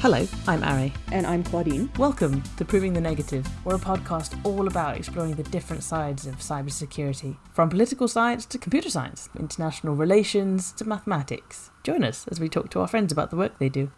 Hello, I'm Ari. And I'm Claudine. Welcome to Proving the Negative. We're a podcast all about exploring the different sides of cybersecurity, from political science to computer science, international relations to mathematics. Join us as we talk to our friends about the work they do.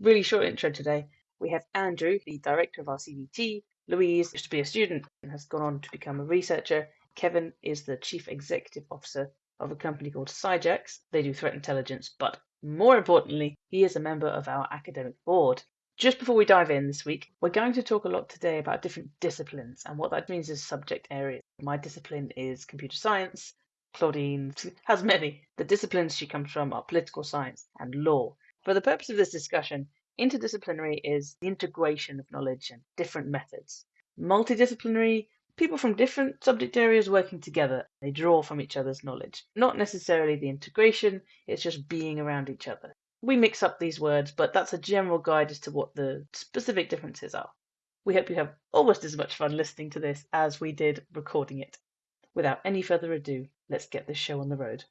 Really short intro today. We have Andrew, the director of our CDT. Louise used to be a student and has gone on to become a researcher. Kevin is the chief executive officer of a company called Cyjax. They do threat intelligence, but more importantly, he is a member of our academic board. Just before we dive in this week, we're going to talk a lot today about different disciplines and what that means is subject areas. My discipline is computer science. Claudine has many. The disciplines she comes from are political science and law. For the purpose of this discussion, interdisciplinary is the integration of knowledge and different methods. Multidisciplinary people from different subject areas working together. They draw from each other's knowledge. Not necessarily the integration, it's just being around each other. We mix up these words, but that's a general guide as to what the specific differences are. We hope you have almost as much fun listening to this as we did recording it. Without any further ado, let's get this show on the road.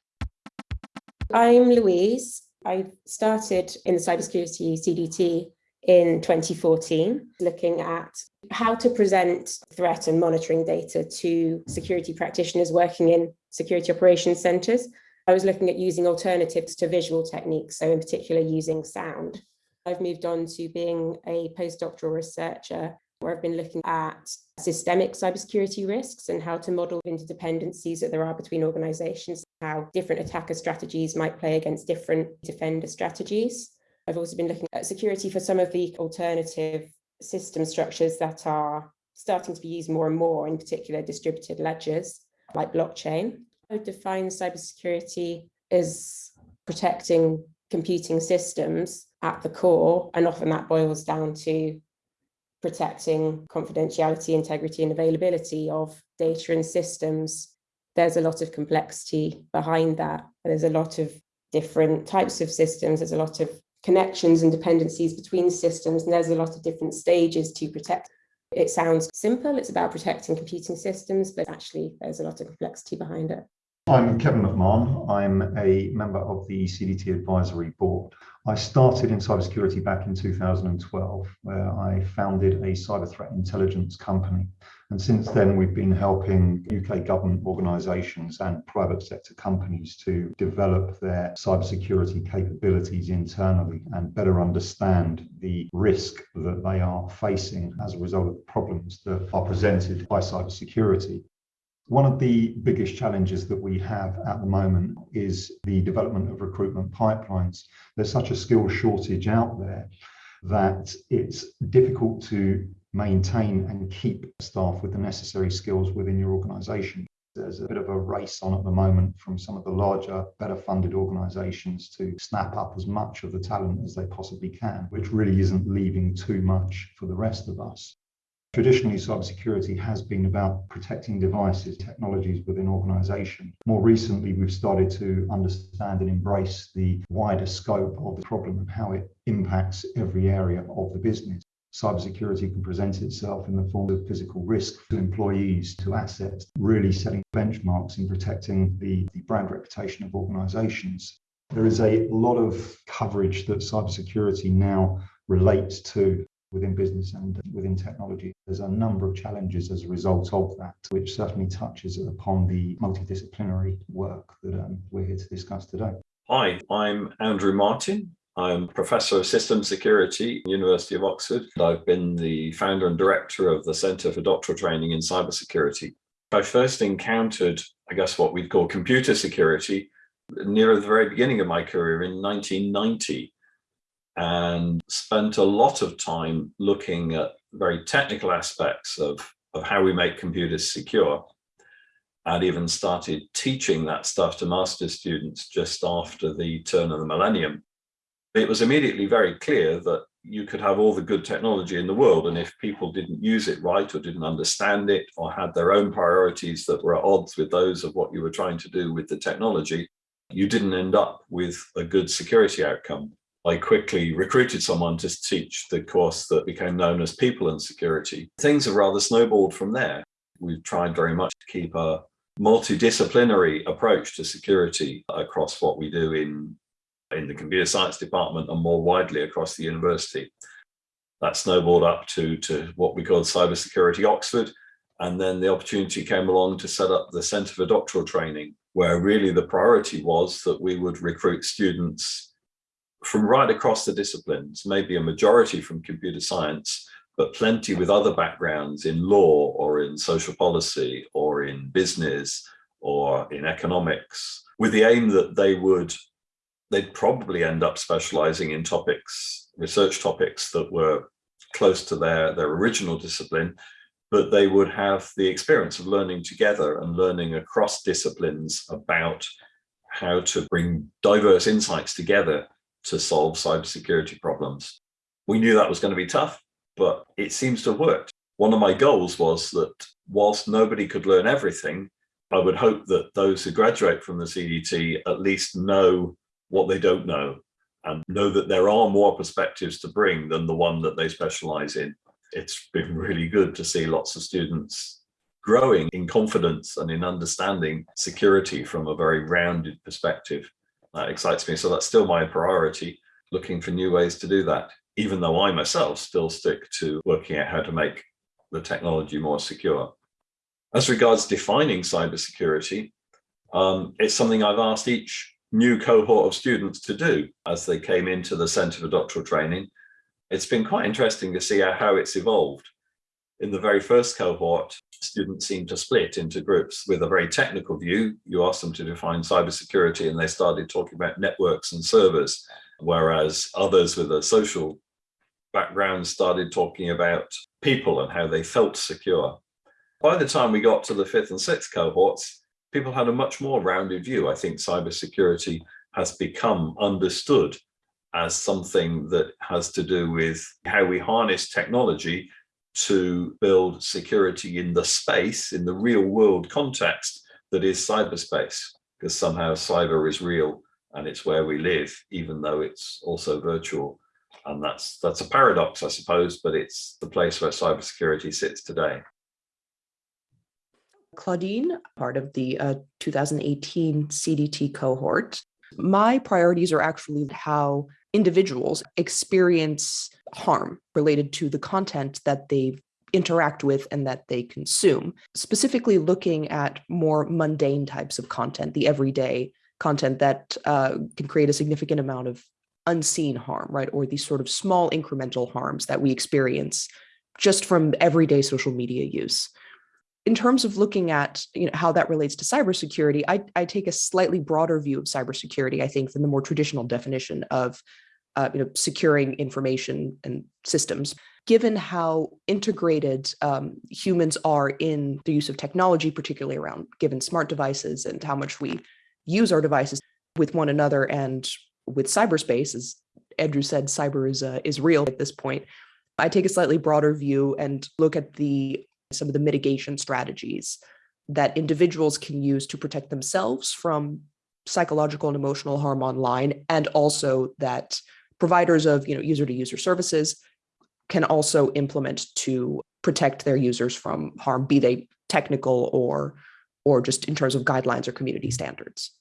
I'm Louise. I started in the cybersecurity CDT in 2014, looking at how to present threat and monitoring data to security practitioners working in security operations centres. I was looking at using alternatives to visual techniques, so in particular using sound. I've moved on to being a postdoctoral researcher where I've been looking at systemic cybersecurity risks and how to model interdependencies that there are between organizations, how different attacker strategies might play against different defender strategies. I've also been looking at security for some of the alternative system structures that are starting to be used more and more, in particular distributed ledgers like blockchain. I would define cybersecurity as protecting computing systems at the core, and often that boils down to protecting confidentiality, integrity, and availability of data and systems. There's a lot of complexity behind that. There's a lot of different types of systems. There's a lot of connections and dependencies between systems, and there's a lot of different stages to protect. It sounds simple, it's about protecting computing systems, but actually there's a lot of complexity behind it. I'm Kevin McMahon. I'm a member of the CDT Advisory Board. I started in cybersecurity back in 2012, where I founded a cyber threat intelligence company. And since then, we've been helping UK government organisations and private sector companies to develop their cybersecurity capabilities internally and better understand the risk that they are facing as a result of the problems that are presented by cybersecurity. One of the biggest challenges that we have at the moment is the development of recruitment pipelines. There's such a skill shortage out there that it's difficult to maintain and keep staff with the necessary skills within your organization. There's a bit of a race on at the moment from some of the larger, better funded organizations to snap up as much of the talent as they possibly can, which really isn't leaving too much for the rest of us. Traditionally, cybersecurity has been about protecting devices, technologies within organizations. More recently, we've started to understand and embrace the wider scope of the problem and how it impacts every area of the business. Cybersecurity can present itself in the form of physical risk to employees, to assets, really setting benchmarks in protecting the, the brand reputation of organizations. There is a lot of coverage that cybersecurity now relates to within business and within technology. There's a number of challenges as a result of that, which certainly touches upon the multidisciplinary work that um, we're here to discuss today. Hi, I'm Andrew Martin. I'm Professor of System Security University of Oxford. I've been the founder and director of the Centre for Doctoral Training in Cybersecurity. I first encountered, I guess, what we'd call computer security near the very beginning of my career in 1990 and spent a lot of time looking at very technical aspects of, of how we make computers secure and even started teaching that stuff to master's students just after the turn of the millennium. It was immediately very clear that you could have all the good technology in the world and if people didn't use it right or didn't understand it or had their own priorities that were at odds with those of what you were trying to do with the technology, you didn't end up with a good security outcome. I quickly recruited someone to teach the course that became known as People and Security. Things have rather snowballed from there. We've tried very much to keep a multidisciplinary approach to security across what we do in in the computer science department and more widely across the university. That snowballed up to, to what we call Cybersecurity Oxford. And then the opportunity came along to set up the Centre for Doctoral Training, where really the priority was that we would recruit students from right across the disciplines, maybe a majority from computer science, but plenty with other backgrounds in law or in social policy or in business or in economics, with the aim that they would, they'd probably end up specializing in topics, research topics that were close to their, their original discipline, but they would have the experience of learning together and learning across disciplines about how to bring diverse insights together to solve cybersecurity problems. We knew that was going to be tough, but it seems to have worked. One of my goals was that whilst nobody could learn everything, I would hope that those who graduate from the CDT at least know what they don't know and know that there are more perspectives to bring than the one that they specialize in. It's been really good to see lots of students growing in confidence and in understanding security from a very rounded perspective. That excites me. So that's still my priority, looking for new ways to do that, even though I myself still stick to working out how to make the technology more secure. As regards defining cybersecurity, um, it's something I've asked each new cohort of students to do as they came into the Centre for Doctoral Training. It's been quite interesting to see how it's evolved. In the very first cohort, students seemed to split into groups with a very technical view. You asked them to define cybersecurity and they started talking about networks and servers, whereas others with a social background started talking about people and how they felt secure. By the time we got to the fifth and sixth cohorts, people had a much more rounded view. I think cybersecurity has become understood as something that has to do with how we harness technology to build security in the space, in the real world context that is cyberspace, because somehow cyber is real and it's where we live, even though it's also virtual. And that's that's a paradox, I suppose, but it's the place where cybersecurity sits today. Claudine, part of the uh, 2018 CDT cohort. My priorities are actually how individuals experience harm related to the content that they interact with and that they consume, specifically looking at more mundane types of content, the everyday content that uh, can create a significant amount of unseen harm, right? Or these sort of small incremental harms that we experience just from everyday social media use in terms of looking at you know, how that relates to cybersecurity, I, I take a slightly broader view of cybersecurity, I think, than the more traditional definition of uh, you know, securing information and systems. Given how integrated um, humans are in the use of technology, particularly around given smart devices and how much we use our devices with one another and with cyberspace, as Andrew said, cyber is, uh, is real at this point. I take a slightly broader view and look at the some of the mitigation strategies that individuals can use to protect themselves from psychological and emotional harm online, and also that providers of you know user to user services can also implement to protect their users from harm, be they technical or or just in terms of guidelines or community standards.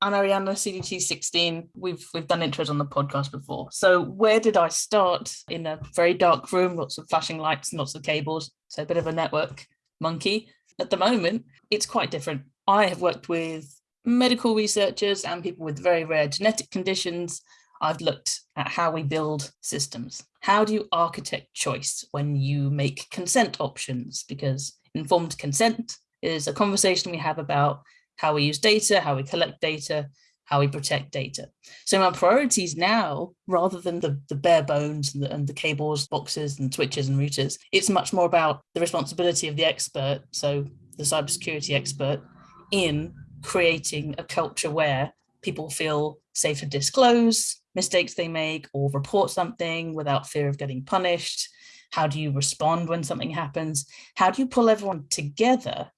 I'm Ariana, CDT 16. We've we've done intros on the podcast before. So where did I start? In a very dark room, lots of flashing lights and lots of cables. So a bit of a network monkey. At the moment, it's quite different. I have worked with medical researchers and people with very rare genetic conditions. I've looked at how we build systems. How do you architect choice when you make consent options? Because informed consent is a conversation we have about how we use data, how we collect data, how we protect data. So my priorities now, rather than the, the bare bones and the, and the cables, boxes and switches and routers, it's much more about the responsibility of the expert, so the cybersecurity expert, in creating a culture where people feel safe to disclose mistakes they make or report something without fear of getting punished. How do you respond when something happens? How do you pull everyone together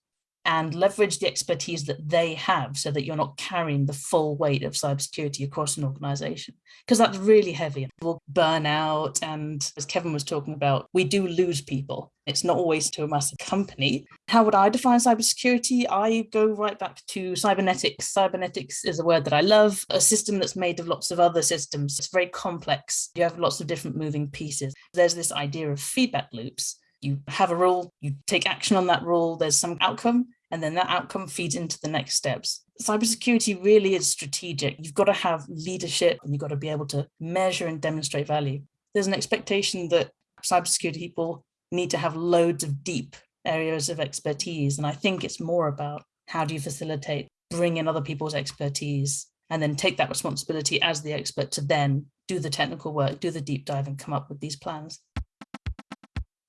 and leverage the expertise that they have so that you're not carrying the full weight of cybersecurity across an organization because that's really heavy. We'll burn out. And as Kevin was talking about, we do lose people. It's not always to a massive company. How would I define cybersecurity? I go right back to cybernetics. Cybernetics is a word that I love, a system that's made of lots of other systems. It's very complex. You have lots of different moving pieces. There's this idea of feedback loops. You have a rule, you take action on that rule, there's some outcome, and then that outcome feeds into the next steps. Cybersecurity really is strategic. You've got to have leadership and you've got to be able to measure and demonstrate value. There's an expectation that cybersecurity people need to have loads of deep areas of expertise. And I think it's more about how do you facilitate, bring in other people's expertise, and then take that responsibility as the expert to then do the technical work, do the deep dive, and come up with these plans.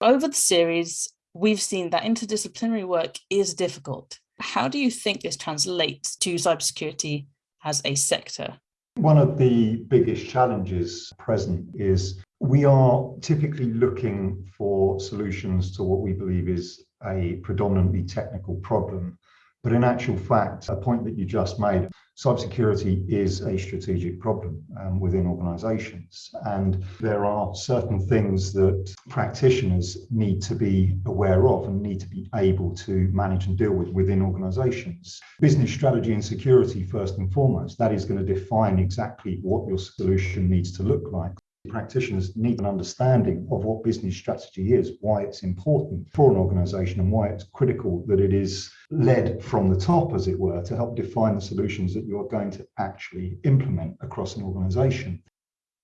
Over the series, we've seen that interdisciplinary work is difficult. How do you think this translates to cybersecurity as a sector? One of the biggest challenges present is we are typically looking for solutions to what we believe is a predominantly technical problem. But in actual fact, a point that you just made, cybersecurity is a strategic problem um, within organizations. And there are certain things that practitioners need to be aware of and need to be able to manage and deal with within organizations. Business strategy and security, first and foremost, that is going to define exactly what your solution needs to look like practitioners need an understanding of what business strategy is, why it's important for an organization, and why it's critical that it is led from the top, as it were, to help define the solutions that you are going to actually implement across an organization.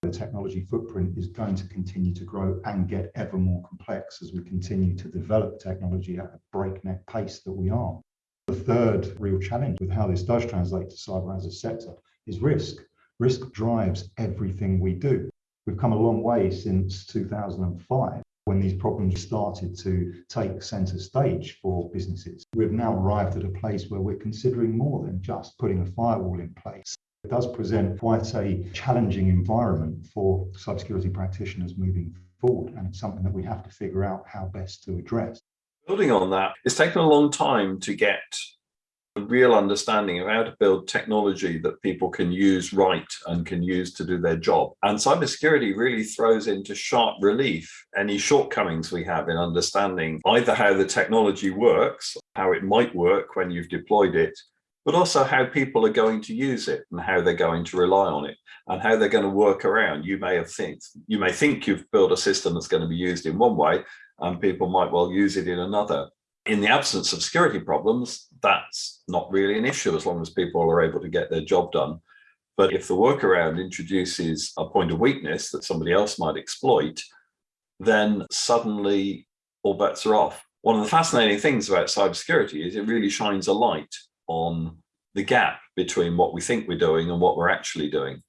The technology footprint is going to continue to grow and get ever more complex as we continue to develop technology at a breakneck pace that we are. The third real challenge with how this does translate to cyber as a sector is risk. Risk drives everything we do. We've come a long way since 2005 when these problems started to take center stage for businesses. We've now arrived at a place where we're considering more than just putting a firewall in place. It does present quite a challenging environment for cybersecurity practitioners moving forward, and it's something that we have to figure out how best to address. Building on that, it's taken a long time to get a real understanding of how to build technology that people can use right and can use to do their job. And cybersecurity really throws into sharp relief any shortcomings we have in understanding either how the technology works, how it might work when you've deployed it, but also how people are going to use it and how they're going to rely on it and how they're going to work around. You may have think you may think you've built a system that's going to be used in one way and people might well use it in another in the absence of security problems, that's not really an issue as long as people are able to get their job done. But if the workaround introduces a point of weakness that somebody else might exploit, then suddenly all bets are off. One of the fascinating things about cybersecurity is it really shines a light on the gap between what we think we're doing and what we're actually doing.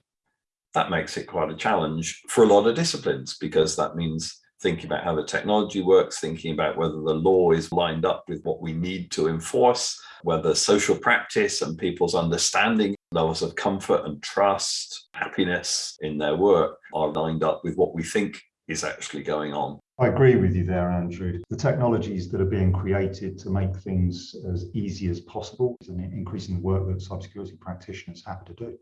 That makes it quite a challenge for a lot of disciplines because that means thinking about how the technology works, thinking about whether the law is lined up with what we need to enforce, whether social practice and people's understanding levels of comfort and trust, happiness in their work are lined up with what we think is actually going on. I agree with you there, Andrew. The technologies that are being created to make things as easy as possible is an increasing work that cybersecurity practitioners have to do.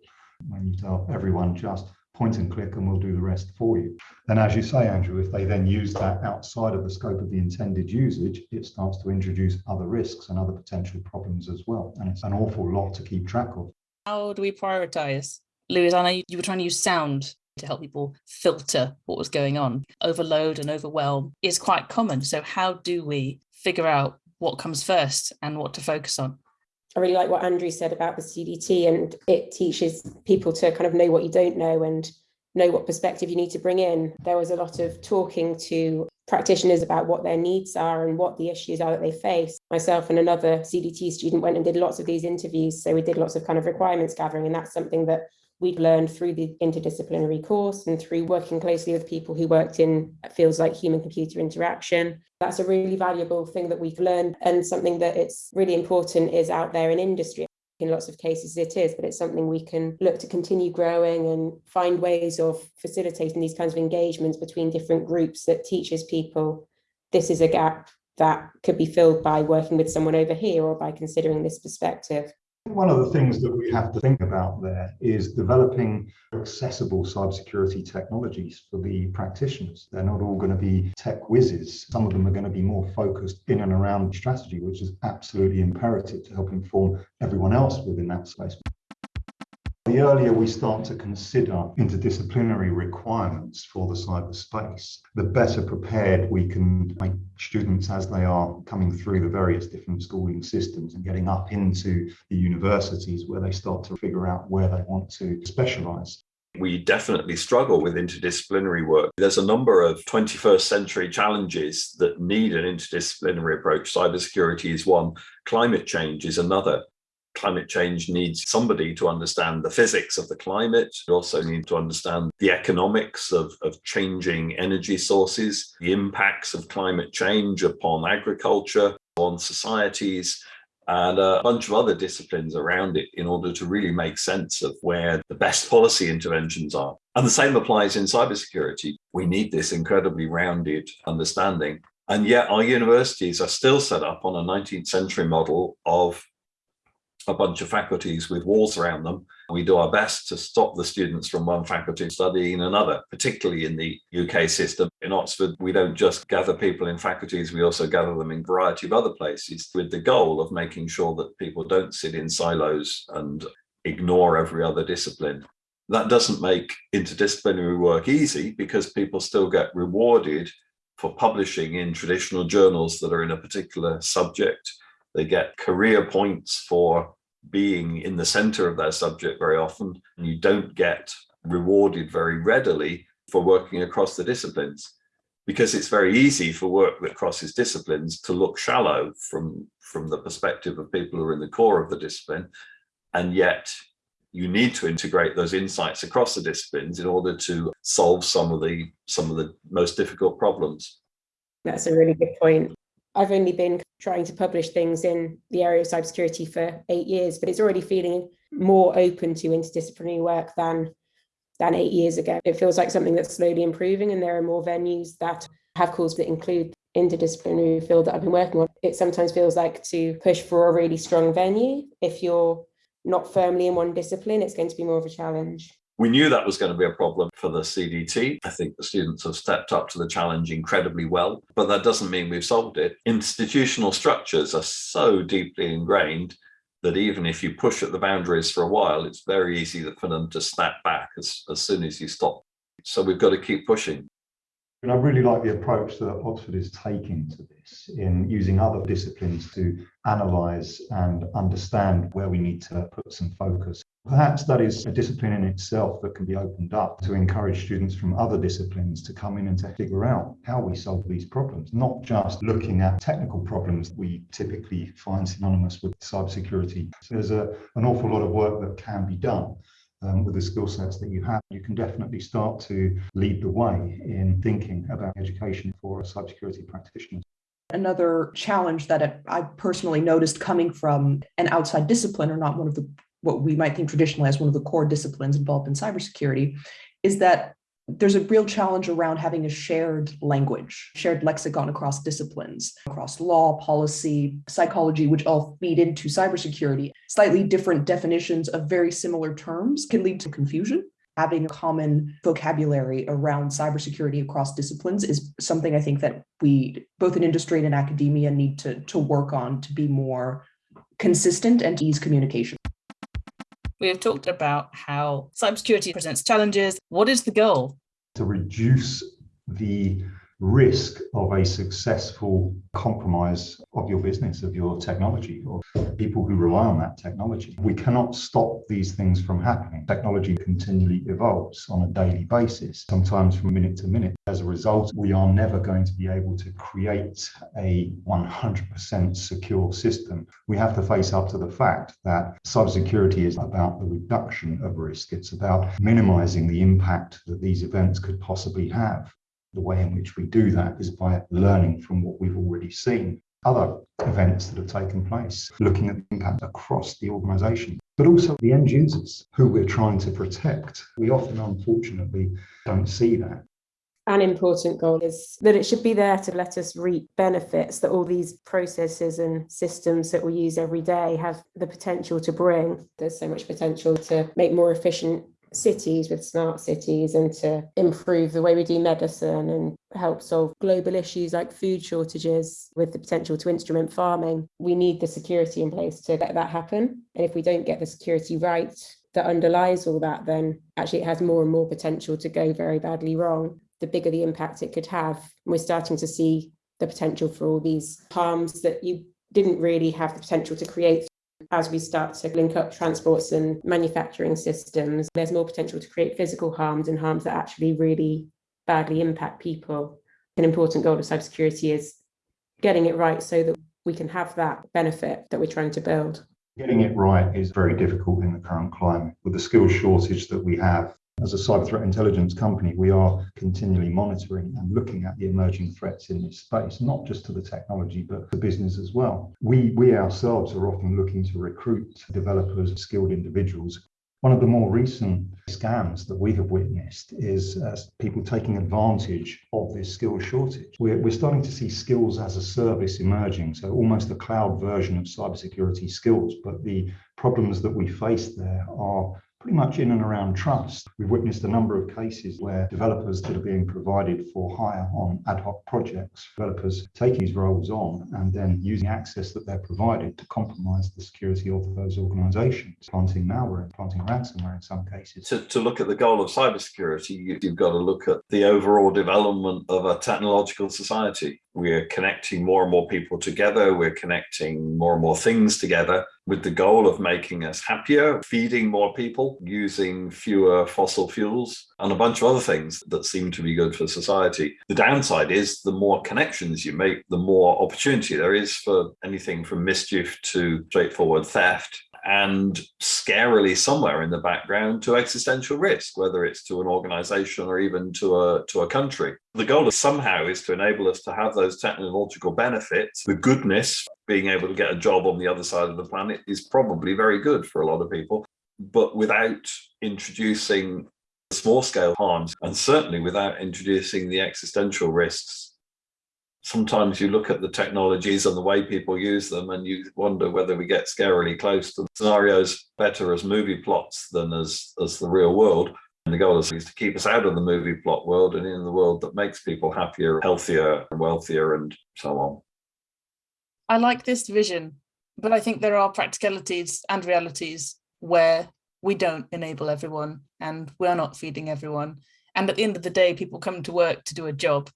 When you tell everyone just point and click and we'll do the rest for you. And as you say, Andrew, if they then use that outside of the scope of the intended usage, it starts to introduce other risks and other potential problems as well. And it's an awful lot to keep track of. How do we prioritize? Louise, I know you were trying to use sound to help people filter what was going on. Overload and overwhelm is quite common. So how do we figure out what comes first and what to focus on? I really like what Andrew said about the CDT, and it teaches people to kind of know what you don't know and know what perspective you need to bring in. There was a lot of talking to practitioners about what their needs are and what the issues are that they face. Myself and another CDT student went and did lots of these interviews. So we did lots of kind of requirements gathering, and that's something that we'd learned through the interdisciplinary course and through working closely with people who worked in fields like human computer interaction. That's a really valuable thing that we've learned and something that it's really important is out there in industry. In lots of cases it is, but it's something we can look to continue growing and find ways of facilitating these kinds of engagements between different groups that teaches people this is a gap that could be filled by working with someone over here or by considering this perspective. One of the things that we have to think about there is developing accessible cybersecurity technologies for the practitioners. They're not all going to be tech whizzes. Some of them are going to be more focused in and around strategy, which is absolutely imperative to help inform everyone else within that space. The earlier we start to consider interdisciplinary requirements for the cyberspace, the better prepared we can make students as they are coming through the various different schooling systems and getting up into the universities where they start to figure out where they want to specialize. We definitely struggle with interdisciplinary work. There's a number of 21st century challenges that need an interdisciplinary approach. Cybersecurity is one, climate change is another climate change needs somebody to understand the physics of the climate. You also need to understand the economics of, of changing energy sources, the impacts of climate change upon agriculture, on societies, and a bunch of other disciplines around it in order to really make sense of where the best policy interventions are. And the same applies in cybersecurity. We need this incredibly rounded understanding. And yet our universities are still set up on a 19th century model of a bunch of faculties with walls around them. We do our best to stop the students from one faculty studying another, particularly in the UK system. In Oxford, we don't just gather people in faculties, we also gather them in a variety of other places with the goal of making sure that people don't sit in silos and ignore every other discipline. That doesn't make interdisciplinary work easy because people still get rewarded for publishing in traditional journals that are in a particular subject they get career points for being in the center of their subject very often. And you don't get rewarded very readily for working across the disciplines because it's very easy for work that crosses disciplines to look shallow from, from the perspective of people who are in the core of the discipline. And yet you need to integrate those insights across the disciplines in order to solve some of the some of the most difficult problems. That's a really good point. I've only been trying to publish things in the area of cybersecurity for eight years, but it's already feeling more open to interdisciplinary work than than eight years ago. It feels like something that's slowly improving and there are more venues that have calls that include interdisciplinary field that I've been working on. It sometimes feels like to push for a really strong venue. If you're not firmly in one discipline, it's going to be more of a challenge. We knew that was going to be a problem for the CDT. I think the students have stepped up to the challenge incredibly well, but that doesn't mean we've solved it. Institutional structures are so deeply ingrained that even if you push at the boundaries for a while, it's very easy for them to snap back as, as soon as you stop. So we've got to keep pushing. And I really like the approach that Oxford is taking to this in using other disciplines to analyse and understand where we need to put some focus. Perhaps that is a discipline in itself that can be opened up to encourage students from other disciplines to come in and to figure out how we solve these problems, not just looking at technical problems we typically find synonymous with cybersecurity. So there's a, an awful lot of work that can be done. Um, with the skill sets that you have, you can definitely start to lead the way in thinking about education for cybersecurity practitioners. Another challenge that I personally noticed coming from an outside discipline or not one of the what we might think traditionally as one of the core disciplines involved in cybersecurity is that there's a real challenge around having a shared language, shared lexicon across disciplines, across law, policy, psychology, which all feed into cybersecurity. Slightly different definitions of very similar terms can lead to confusion. Having a common vocabulary around cybersecurity across disciplines is something I think that we, both in industry and in academia, need to, to work on to be more consistent and ease communication. We have talked about how cybersecurity presents challenges. What is the goal? To reduce the risk of a successful compromise of your business, of your technology, or people who rely on that technology. We cannot stop these things from happening. Technology continually evolves on a daily basis, sometimes from minute to minute. As a result, we are never going to be able to create a 100% secure system. We have to face up to the fact that cybersecurity is about the reduction of risk. It's about minimizing the impact that these events could possibly have. The way in which we do that is by learning from what we've already seen, other events that have taken place, looking at the impact across the organization, but also the end users who we're trying to protect. We often, unfortunately, don't see that. an important goal is that it should be there to let us reap benefits that all these processes and systems that we use every day have the potential to bring. There's so much potential to make more efficient cities with smart cities and to improve the way we do medicine and help solve global issues like food shortages with the potential to instrument farming. We need the security in place to let that happen. And if we don't get the security right that underlies all that, then actually it has more and more potential to go very badly wrong. The bigger the impact it could have. We're starting to see the potential for all these harms that you didn't really have the potential to create as we start to link up transports and manufacturing systems, there's more potential to create physical harms and harms that actually really badly impact people. An important goal of cybersecurity is getting it right so that we can have that benefit that we're trying to build. Getting it right is very difficult in the current climate. With the skills shortage that we have, as a cyber threat intelligence company, we are continually monitoring and looking at the emerging threats in this space, not just to the technology, but the business as well. We, we ourselves are often looking to recruit developers, skilled individuals. One of the more recent scams that we have witnessed is uh, people taking advantage of this skills shortage. We're, we're starting to see skills as a service emerging, so almost a cloud version of cybersecurity skills. But the problems that we face there are pretty much in and around trust. We've witnessed a number of cases where developers that are being provided for hire on ad hoc projects, developers taking these roles on and then using access that they're provided to compromise the security of those organizations, planting malware and planting ransomware in some cases. To, to look at the goal of cybersecurity, you've got to look at the overall development of a technological society we're connecting more and more people together. We're connecting more and more things together with the goal of making us happier, feeding more people, using fewer fossil fuels, and a bunch of other things that seem to be good for society. The downside is the more connections you make, the more opportunity there is for anything from mischief to straightforward theft and scarily somewhere in the background to existential risk, whether it's to an organization or even to a, to a country. The goal is somehow is to enable us to have those technological benefits. The goodness, being able to get a job on the other side of the planet is probably very good for a lot of people, but without introducing small scale harms and certainly without introducing the existential risks sometimes you look at the technologies and the way people use them and you wonder whether we get scarily close to scenarios better as movie plots than as, as the real world. And the goal is to keep us out of the movie plot world and in the world that makes people happier, healthier, and wealthier, and so on. I like this vision, but I think there are practicalities and realities where we don't enable everyone and we're not feeding everyone. And at the end of the day, people come to work to do a job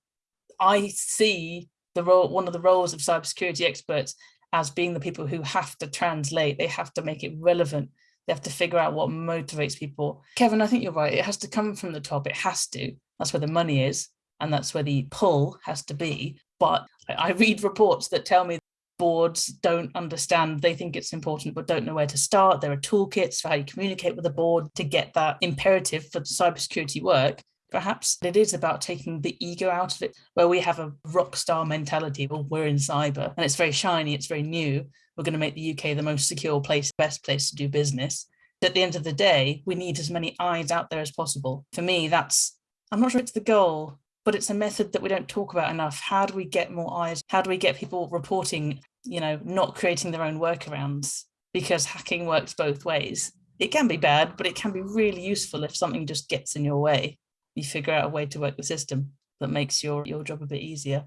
I see the role, one of the roles of cybersecurity experts as being the people who have to translate, they have to make it relevant. They have to figure out what motivates people. Kevin, I think you're right. It has to come from the top. It has to. That's where the money is. And that's where the pull has to be. But I read reports that tell me boards don't understand. They think it's important, but don't know where to start. There are toolkits for how you communicate with the board to get that imperative for cybersecurity work. Perhaps it is about taking the ego out of it, where we have a rock star mentality. Well, we're in cyber and it's very shiny, it's very new. We're going to make the UK the most secure place, best place to do business. At the end of the day, we need as many eyes out there as possible. For me, that's, I'm not sure it's the goal, but it's a method that we don't talk about enough. How do we get more eyes? How do we get people reporting, you know, not creating their own workarounds? Because hacking works both ways. It can be bad, but it can be really useful if something just gets in your way you figure out a way to work the system that makes your, your job a bit easier.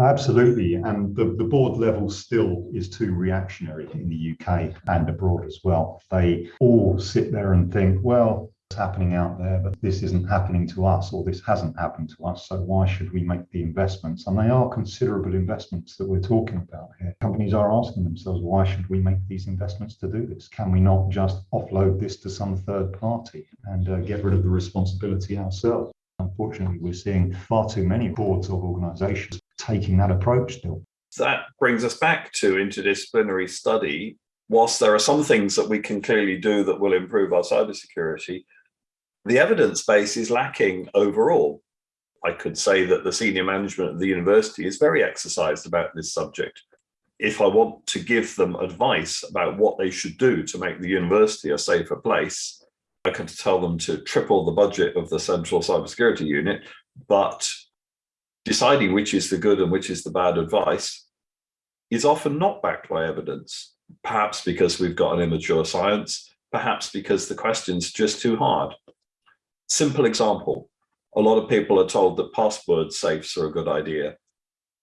Absolutely. And the, the board level still is too reactionary in the UK and abroad as well. They all sit there and think, well, happening out there, but this isn't happening to us or this hasn't happened to us. So why should we make the investments? And they are considerable investments that we're talking about here. Companies are asking themselves, why should we make these investments to do this? Can we not just offload this to some third party and uh, get rid of the responsibility ourselves? Unfortunately, we're seeing far too many boards of organizations taking that approach still. That brings us back to interdisciplinary study. Whilst there are some things that we can clearly do that will improve our cybersecurity, the evidence base is lacking overall. I could say that the senior management of the university is very exercised about this subject. If I want to give them advice about what they should do to make the university a safer place, I could tell them to triple the budget of the central cybersecurity unit But deciding which is the good and which is the bad advice is often not backed by evidence, perhaps because we've got an immature science, perhaps because the question's just too hard. Simple example, a lot of people are told that password safes are a good idea.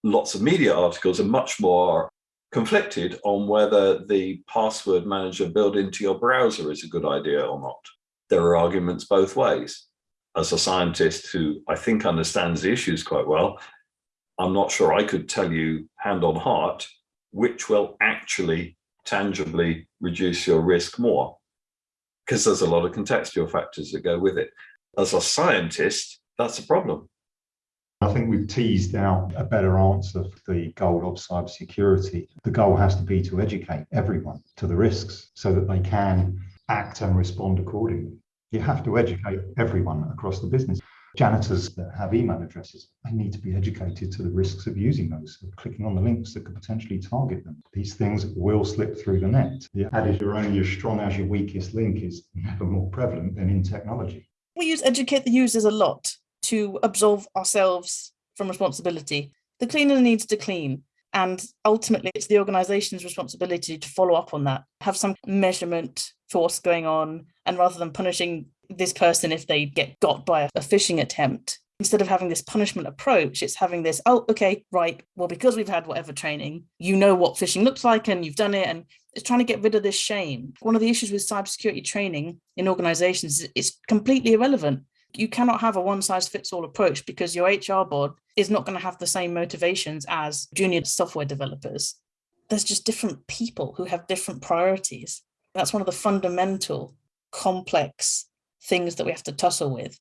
Lots of media articles are much more conflicted on whether the password manager built into your browser is a good idea or not. There are arguments both ways. As a scientist who I think understands the issues quite well, I'm not sure I could tell you hand on heart which will actually tangibly reduce your risk more because there's a lot of contextual factors that go with it. As a scientist, that's a problem. I think we've teased out a better answer for the goal of cybersecurity. The goal has to be to educate everyone to the risks so that they can act and respond accordingly. You have to educate everyone across the business. Janitors that have email addresses, they need to be educated to the risks of using those, of clicking on the links that could potentially target them. These things will slip through the net. The adage, you're only as strong as your weakest link is never more prevalent than in technology. We use educate the users a lot to absolve ourselves from responsibility. The cleaner needs to clean. And ultimately, it's the organization's responsibility to follow up on that, have some measurement for what's going on. And rather than punishing this person if they get got by a, phishing attempt, instead of having this punishment approach, it's having this, oh, okay, right. Well, because we've had whatever training, you know what phishing looks like and you've done it. And it's trying to get rid of this shame. One of the issues with cybersecurity training in organizations is it's completely irrelevant you cannot have a one size fits all approach because your HR board is not going to have the same motivations as junior software developers. There's just different people who have different priorities. That's one of the fundamental complex things that we have to tussle with.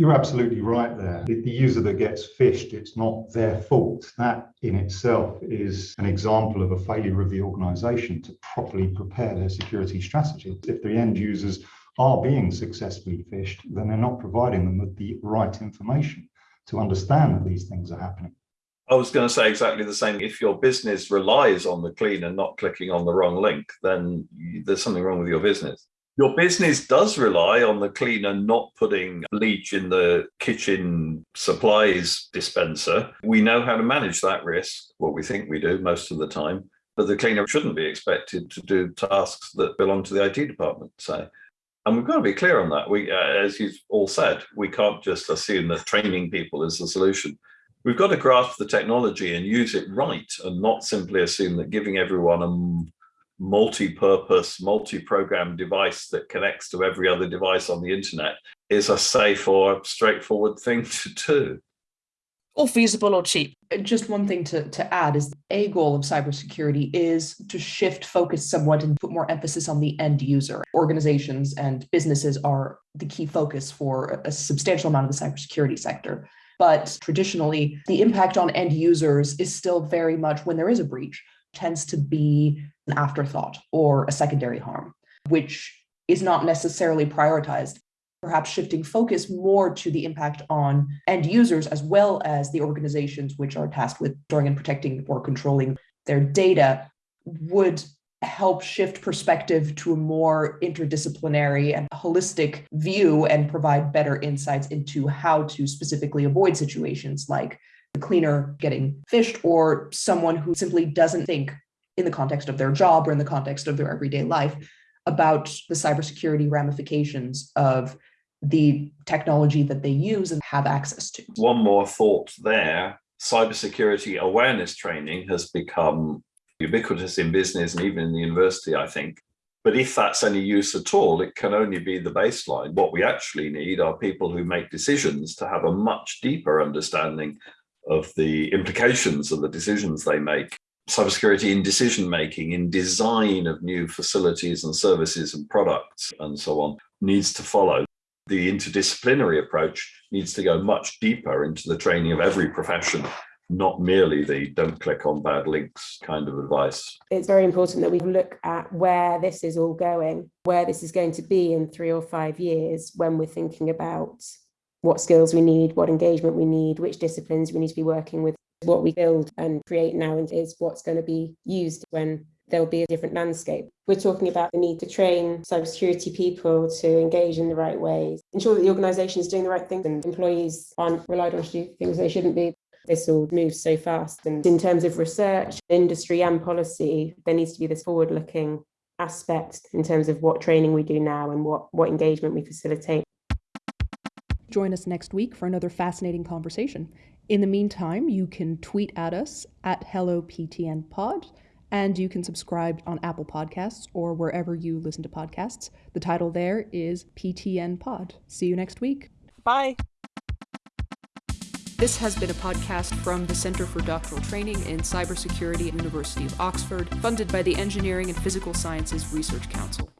You're absolutely right there. The, user that gets phished, it's not their fault. That in itself is an example of a failure of the organization to properly prepare their security strategy. If the end users are being successfully phished, then they're not providing them with the right information to understand that these things are happening. I was going to say exactly the same. If your business relies on the clean and not clicking on the wrong link, then there's something wrong with your business. Your business does rely on the cleaner not putting bleach in the kitchen supplies dispenser. We know how to manage that risk, what we think we do most of the time, but the cleaner shouldn't be expected to do tasks that belong to the IT department, say. And we've got to be clear on that. We, uh, as you've all said, we can't just assume that training people is the solution. We've got to grasp the technology and use it right and not simply assume that giving everyone a multi-purpose, multi-program device that connects to every other device on the internet is a safe or straightforward thing to do or feasible or cheap. Just one thing to, to add is a goal of cybersecurity is to shift focus somewhat and put more emphasis on the end user. Organizations and businesses are the key focus for a substantial amount of the cybersecurity sector. But traditionally, the impact on end users is still very much when there is a breach, tends to be an afterthought or a secondary harm, which is not necessarily prioritized. Perhaps shifting focus more to the impact on end users as well as the organizations which are tasked with storing and protecting or controlling their data would help shift perspective to a more interdisciplinary and holistic view and provide better insights into how to specifically avoid situations like the cleaner getting phished or someone who simply doesn't think in the context of their job or in the context of their everyday life about the cybersecurity ramifications of the technology that they use and have access to. One more thought there, cybersecurity awareness training has become ubiquitous in business and even in the university, I think. But if that's any use at all, it can only be the baseline. What we actually need are people who make decisions to have a much deeper understanding of the implications of the decisions they make. Cybersecurity in decision making, in design of new facilities and services and products and so on needs to follow the interdisciplinary approach needs to go much deeper into the training of every profession not merely the don't click on bad links kind of advice. It's very important that we look at where this is all going, where this is going to be in three or five years when we're thinking about what skills we need, what engagement we need, which disciplines we need to be working with. What we build and create now and is what's going to be used when there'll be a different landscape. We're talking about the need to train cybersecurity people to engage in the right ways, ensure that the organisation is doing the right things and employees aren't relied on to do things they shouldn't be. This all moves so fast. And in terms of research, industry, and policy, there needs to be this forward looking aspect in terms of what training we do now and what, what engagement we facilitate. Join us next week for another fascinating conversation. In the meantime, you can tweet at us at HelloPTNPod and you can subscribe on Apple Podcasts or wherever you listen to podcasts. The title there is PTN Pod. See you next week. Bye. This has been a podcast from the Centre for Doctoral Training in Cybersecurity at University of Oxford, funded by the Engineering and Physical Sciences Research Council.